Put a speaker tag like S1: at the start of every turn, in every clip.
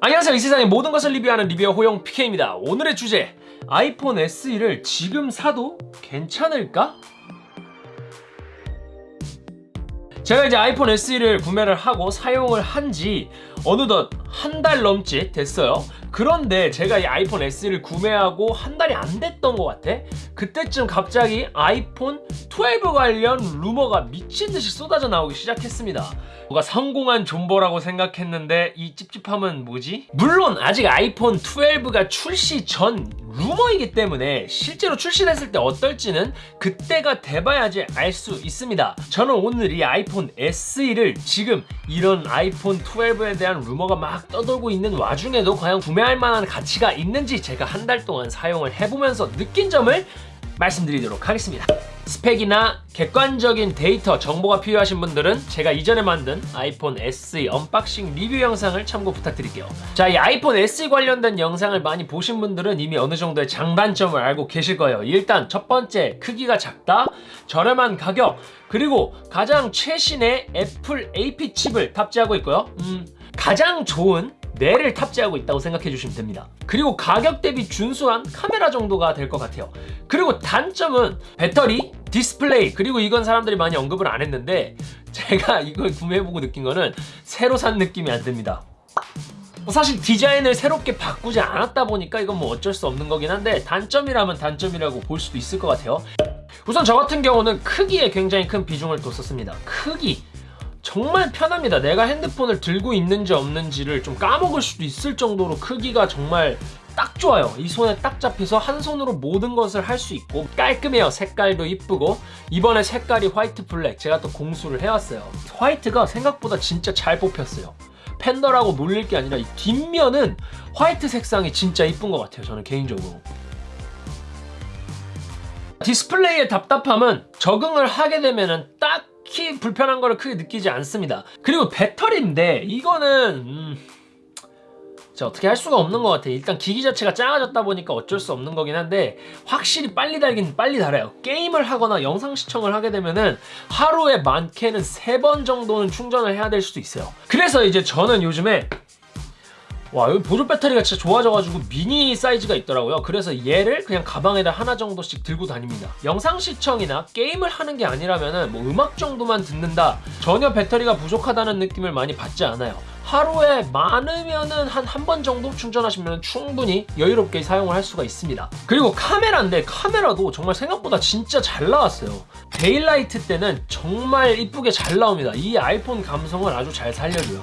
S1: 안녕하세요 이 세상의 모든 것을 리뷰하는 리뷰어 호영 PK입니다 오늘의 주제 아이폰 SE를 지금 사도 괜찮을까? 제가 이제 아이폰 SE를 구매를 하고 사용을 한 지 어느덧 한 달 넘지 됐어요. 그런데 제가 이 아이폰 SE를 구매하고 한 달이 안 됐던 것 같아. 그때쯤 갑자기 아이폰 12 관련 루머가 미친듯이 쏟아져 나오기 시작했습니다. 뭔가 성공한 존버라고 생각했는데 이 찝찝함은 뭐지? 물론 아직 아이폰 12가 출시 전 루머이기 때문에 실제로 출시됐을 때 어떨지는 그때가 돼봐야지 알 수 있습니다. 저는 오늘 이 아이폰 SE를 지금 이런 아이폰 12에 대한 루머가 막 떠돌고 있는 와중에도 과연 구매할 만한 가치가 있는지 제가 한 달 동안 사용을 해보면서 느낀 점을 말씀드리도록 하겠습니다 스펙이나 객관적인 데이터 정보가 필요하신 분들은 제가 이전에 만든 아이폰 SE unboxing 리뷰 영상을 참고 부탁드릴게요. 자 이 아이폰 SE 관련된 영상을 많이 보신 분들은 이미 어느 정도의 장단점을 알고 계실 거예요. 일단 첫 번째 크기가 작다 저렴한 가격 그리고 가장 최신의 애플 AP 칩을 탑재하고 있고요. 음, 가장 좋은 뇌를 탑재하고 있다고 생각해 주시면 됩니다. 그리고 가격 대비 준수한 카메라 정도가 될 것 같아요. 그리고 단점은 배터리, 디스플레이 그리고 이건 사람들이 많이 언급을 안 했는데 제가 이걸 구매해보고 느낀 거는 새로 산 느낌이 안 듭니다. 뭐 사실 디자인을 새롭게 바꾸지 않았다 보니까 이건 뭐 어쩔 수 없는 거긴 한데 단점이라면 단점이라고 볼 수도 있을 것 같아요. 우선 저 같은 경우는 크기에 굉장히 큰 비중을 뒀었습니다. 크기 정말 편합니다. 내가 핸드폰을 들고 있는지 없는지를 좀 까먹을 수도 있을 정도로 크기가 정말 딱 좋아요. 이 손에 딱 잡혀서 한 손으로 모든 것을 할 수 있고 깔끔해요. 색깔도 이쁘고. 이번에 색깔이 화이트 블랙. 제가 또 공수를 해왔어요. 화이트가 생각보다 진짜 잘 뽑혔어요. 팬더라고 놀릴 게 아니라 이 뒷면은 화이트 색상이 진짜 이쁜 것 같아요 저는 개인적으로. 디스플레이의 답답함은 적응을 하게 되면은 딱히 불편한 거를 크게 느끼지 않습니다. 그리고 배터리인데 이거는 음... 자, 어떻게 할 수가 없는 것 같아요. 일단 기기 자체가 작아졌다 보니까 어쩔 수 없는 거긴 한데 확실히 빨리 달긴 빨리 달아요. 게임을 하거나 영상 시청을 하게 되면은 하루에 많게는 세번 정도는 충전을 해야 될 수도 있어요. 그래서 이제 저는 요즘에 와 여기 보조 배터리가 진짜 좋아져가지고 미니 사이즈가 있더라고요. 그래서 얘를 그냥 가방에다 하나 정도씩 들고 다닙니다. 영상 시청이나 게임을 하는 게 아니라면 뭐 음악 정도만 듣는다. 전혀 배터리가 부족하다는 느낌을 많이 받지 않아요. 하루에 많으면은 한 한 번 정도 충전하시면 충분히 여유롭게 사용을 할 수가 있습니다. 그리고 카메라인데 카메라도 정말 생각보다 진짜 잘 나왔어요. 데일라이트 때는 정말 이쁘게 잘 나옵니다. 이 아이폰 감성을 아주 잘 살려줘요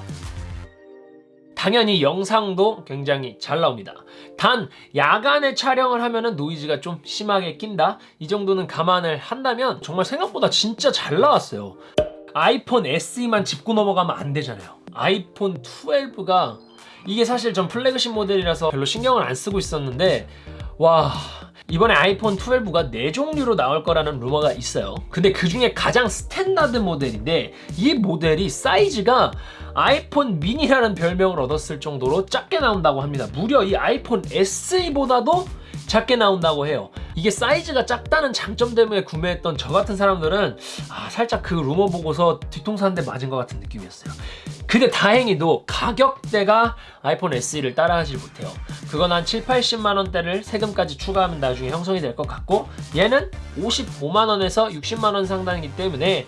S1: 당연히 영상도 굉장히 잘 나옵니다. 단 야간에 촬영을 하면 노이즈가 좀 심하게 낀다? 이 정도는 감안을 한다면 정말 생각보다 진짜 잘 나왔어요. 아이폰 SE만 짚고 넘어가면 안 되잖아요. 아이폰 12가 이게 사실 전 플래그십 모델이라서 별로 신경을 안 쓰고 있었는데 와 이번에 아이폰 12가 4종류로 나올 거라는 루머가 있어요. 근데 그 중에 가장 스탠다드 모델인데 이 모델이 사이즈가 아이폰 미니라는 별명을 얻었을 정도로 작게 나온다고 합니다. 무려 이 아이폰 SE보다도 작게 나온다고 해요. 이게 사이즈가 작다는 장점 때문에 구매했던 저 같은 사람들은 아, 살짝 그 루머 보고서 뒤통수 한 대 맞은 것 같은 느낌이었어요. 근데 다행히도 가격대가 아이폰 SE를 따라하지 못해요. 그건 한 7, 80만원대를 세금까지 추가하면 나중에 형성이 될 것 같고 얘는 55만원에서 60만원 상당이기 때문에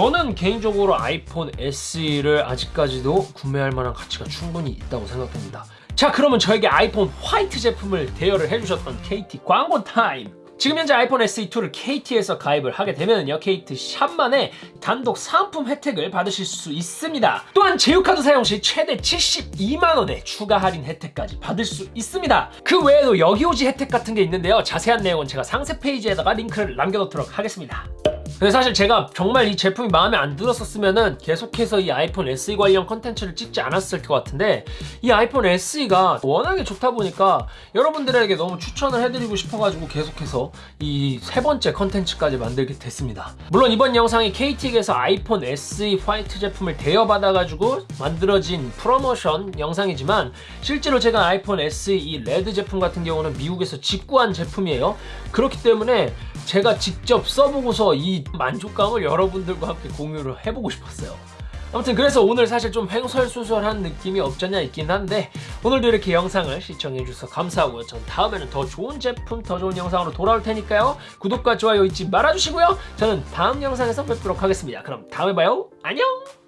S1: 저는 개인적으로 아이폰 SE를 아직까지도 구매할 만한 가치가 충분히 있다고 생각합니다. 자 그러면 저에게 아이폰 화이트 제품을 대여를 해주셨던 KT 광고 타임! 지금 현재 아이폰 SE2를 KT에서 가입을 하게 되면요 KT 샵만의 단독 사은품 혜택을 받으실 수 있습니다. 또한 제휴카드 사용 시 최대 72만원의 추가 할인 혜택까지 받을 수 있습니다. 그 외에도 여러 가지 혜택 같은 게 있는데요 자세한 내용은 제가 상세 페이지에다가 링크를 남겨놓도록 하겠습니다 근데 사실 제가 정말 이 제품이 마음에 안 들었었으면 계속해서 이 아이폰 SE 관련 컨텐츠를 찍지 않았을 것 같은데 이 아이폰 SE가 워낙에 좋다 보니까 여러분들에게 너무 추천을 해드리고 싶어가지고 계속해서 이 세 번째 컨텐츠까지 만들게 됐습니다. 물론 이번 영상이 KT에서 아이폰 SE 화이트 제품을 대여받아가지고 만들어진 프로모션 영상이지만 실제로 제가 아이폰 SE 이 레드 제품 같은 경우는 미국에서 직구한 제품이에요. 그렇기 때문에 제가 직접 써보고서 이 만족감을 여러분들과 함께 공유를 해보고 싶었어요 아무튼 그래서 오늘 사실 좀 횡설수설한 느낌이 없잖아 있긴 한데 오늘도 이렇게 영상을 시청해주셔서 감사하고요. 전 다음에는 더 좋은 제품, 더 좋은 영상으로 돌아올 테니까요. 구독과 좋아요 잊지 말아주시고요. 저는 다음 영상에서 뵙도록 하겠습니다. 그럼 다음에 봐요. 안녕!